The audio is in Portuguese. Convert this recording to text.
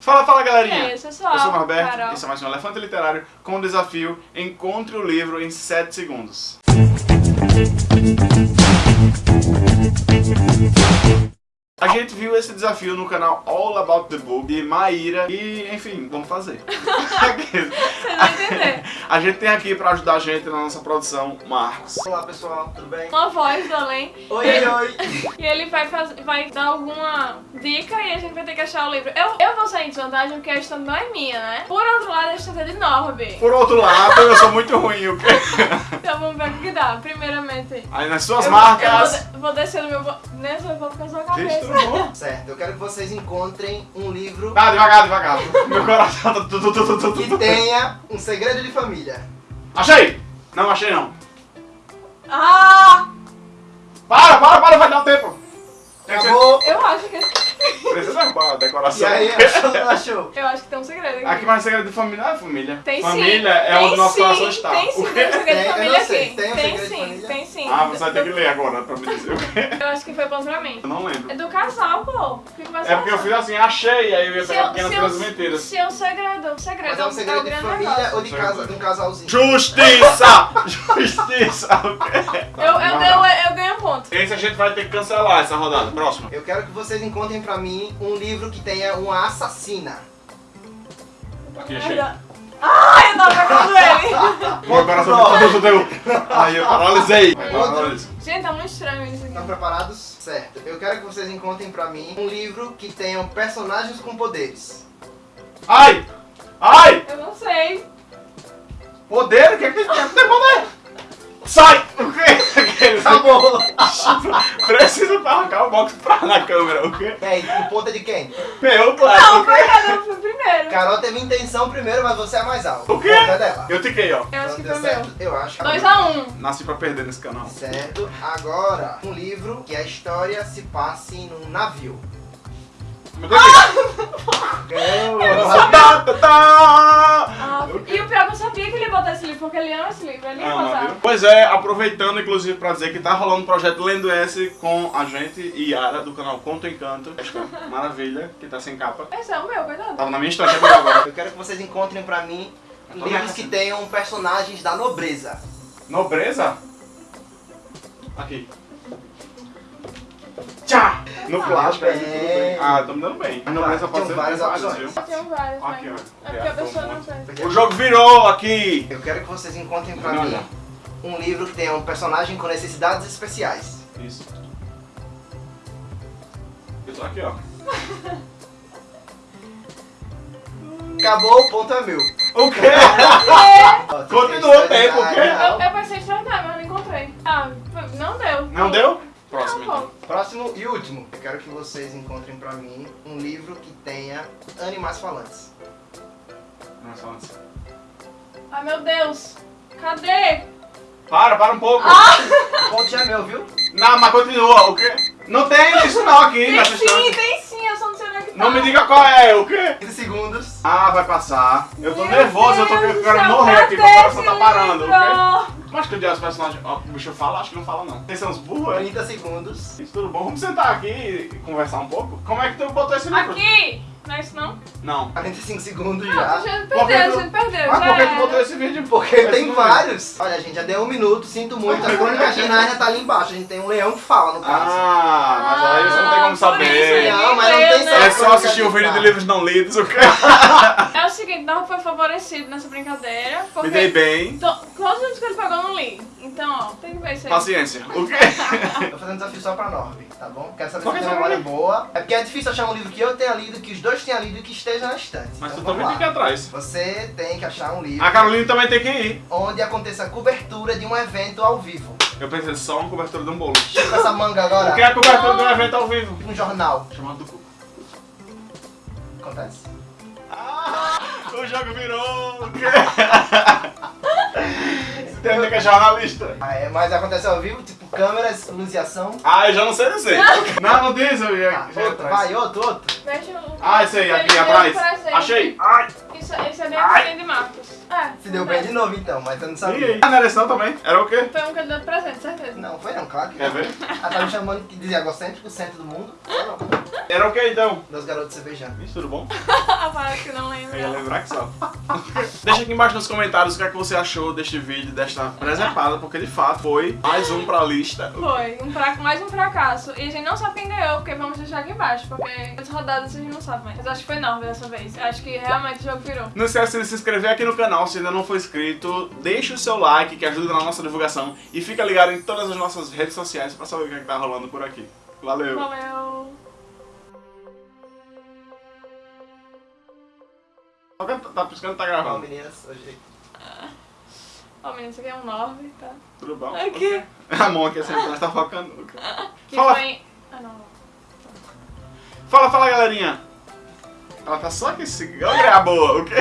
Fala, fala galerinha! E aí, pessoal? Eu sou o Norberto, Carol. esse é mais um Elefante Literário com o desafio Encontre o livro em 7 segundos. A gente viu esse desafio no canal All About the Book de Maíra e, enfim, vamos fazer. A gente tem aqui pra ajudar a gente na nossa produção Marcos. Olá pessoal, tudo bem? Uma voz do além. Oi, oi, oi! E ele vai, faz... vai dar alguma dica e a gente vai ter que achar o livro. Eu, eu vou sair em desvantagem porque a estante não é minha, né? Por outro lado, a estante é de Norby. Por outro lado, eu sou muito ruim, o quê? Então vamos ver o que dá. Primeiramente. Aí nas suas eu, marcas... Eu vou, de- vou descer no meu... Nessa eu vou ficar só a Gente, cabeça. tudo bom? Certo, eu quero que vocês encontrem um livro Tá, devagar, devagar. Meu coração tá que tenha um segredo de família. Achei! Não, achei não. Ah! Para, para, para, vai dar um tempo. Acabou! Eu acho que... esse- Precisa derrubar a E decoração. aí, achou achou? Eu acho que tem um segredo aqui. Aqui mais segredo de família é família. Tem sim. família é tem onde o nosso coração está. Tem sim, tem um segredo de família aqui. Tem Tem sim, família? tem Ah, você vai ter que ler agora pra me dizer o quê. Eu acho que foi bom pra mim. Eu não lembro. É do casal, pô. Fica mais É porque eu fiz assim, achei, aí eu ia pegar pequenas coisas mentiras. Se é um segredo, um segredo, Mas é um segredo de grande família ou de, casa, de um casalzinho? Justiça! Justiça! O? Eu, eu, eu, eu ganho um ponto. Esse a gente vai ter que cancelar essa rodada. Próxima. Eu quero que vocês encontrem pra mim um livro que tenha uma assassina. Aqui, achei. Ai, eu tava pegando ele. Meu coração tudo deu. Aí eu paralisei. Gente, tá muito estranho isso Estão aqui. preparados? Certo. Eu quero que vocês encontrem pra mim um livro que tenham personagens com poderes. Ai! Ai! Eu não sei. Poder? O que é que tem? Tem poder! Sai! O quê? Acabou! Precisa pra arrancar o box pra na câmera, o quê? E aí, é de quem? Meu, Não, claro. foi cada um foi primeiro. Carol teve intenção primeiro, mas você é mais alto. O quê? ponto é dela. Eu tiquei, ó. Eu acho que Então, foi deu meu. Eu acho. 2x1. Nasci pra perder nesse canal. Certo. Agora, um livro que a história se passe num navio. E o pior é que eu sabia que ele ia botar esse livro, porque ele ama esse livro. Ele ia Ama, botar. viu? Pois é, aproveitando inclusive pra dizer que tá rolando um projeto Lendo S com a gente e Yara do canal Conto Encanto. Esta maravilha que tá sem capa. Esse é o meu, coitado. Tava na minha estante agora. agora. Eu quero que vocês encontrem pra mim tô livros nessa. que tenham personagens da nobreza. Nobreza? Aqui. Tchá! No plástico aí, tudo bem. Ah, tô me dando bem. Mas nobreza pode Tinham ser várias várias, opções. viu? Eu tenho vários, Aqui, mas... ó. É porque a pessoa não tem. O jogo virou aqui! Eu quero que vocês encontrem pra Não, mim não. um livro que tenha um personagem com necessidades especiais. Isso. Eu tô aqui, ó. Acabou, o ponto é meu. O quê? Tem Continua história o tempo, o quê? Eu, eu pensei em mas não encontrei. Ah, não deu. Não deu? Próximo Não, então. Próximo e último. Eu quero que vocês encontrem pra mim um livro que tenha animais falantes. Não, só antes. Ai, meu Deus. Cadê? Para, para um pouco. O ponto já é meu, viu? Não, mas continua. O quê? Não tem isso não aqui Tem nessa sim, história. tem sim. Eu só não sei onde é que tá. Não me diga qual é, o quê? 15 segundos. Ah, vai passar. Eu tô Meu nervoso, eu tô Deus do querendo morrer aqui, meu cadê coração tá parando, o quê? Mas que o dia os personagens. Ó, o bicho fala, acho que não fala não. Vocês são uns burros, é? 30 segundos. Isso tudo bom? Vamos sentar aqui e conversar um pouco? Como é que tu botou esse livro? Aqui. Não é isso não? Não. 45 segundos Não, já. a gente perdeu, tu- a gente perdeu. Mas por que tu botou esse vídeo? Porque Esse tem vídeo? vários. Olha, gente, já deu um minuto, sinto muito. A crônica Narnia tá ali embaixo. A gente tem um leão que fala, no caso. Ah, mas aí você não tem como por saber. isso, Não, mas não tem né? É só assistir o vídeo de livros não lidos, o quê? É o seguinte, não foi favorecido nessa brincadeira. Porque Me dei bem. to- todos os livros que ele pegou eu não li. Então, ó, tem que ver isso aí. Paciência. O quê? Tô fazendo desafio só pra Norby, tá bom? Quero saber Por se tem só memória pra boa. É porque é difícil achar um livro que eu tenha lido, que os dois tenham lido e que esteja na estante. Mas tu Então, também vamos tem que ir lá. atrás. Você tem que achar um livro A Carolina também tem que ir. onde aconteça a cobertura de um evento ao vivo. Eu pensei só uma cobertura de um bolo. Chupa essa manga agora. O que é a cobertura de um evento ao vivo? Um jornal. Chamado do cu. Acontece? O jogo virou. O quê? Tem que é jornalista. Ah, é, mas acontece ao vivo, tipo câmeras, luz e ação. Ah, eu já não sei dizer. Não, não diz, eu ia. Ah, outro, atrás. vai, outro, outro. O- Ah, esse aí, aqui atrás. Achei. Ai. Isso é bem Ai. a de Marcos. É. Se deu bem de novo então, mas eu não E sabia. aí? Ah, não era esse não também? Era o quê? Foi um de presente, certeza. Não, foi não, claro que Quer não. ver? Ela tá me chamando que dizia egocêntrico, centro do mundo. Era o quê então? Meus garotos cervejando. Isso, tudo bom? Parece que não Eu ia lembra. lembrar que só. Deixa aqui embaixo nos comentários o que é que você achou deste vídeo, desta presepada, porque de fato foi mais um pra lista. Foi, um fra... mais um fracasso. E a gente não sabe quem ganhou, porque vamos deixar aqui embaixo. Porque as rodadas a gente não sabe mais. Mas acho que foi Norve dessa vez. Acho que realmente o jogo virou. Não esquece de se inscrever aqui no canal se ainda não for inscrito. Deixa o seu like que ajuda na nossa divulgação. E fica ligado em todas as nossas redes sociais pra saber o que, é que tá rolando por aqui. Valeu! Valeu. Tá piscando, tá gravando. meninas, hoje Ó, menino, isso aqui é um 9, tá? Tudo bom? Aqui. A mão aqui assim, nós tá focando. Que Fala. foi. Ah, não. Fala, fala galerinha! Ela tá só aqui, se... olha a boa, o quê?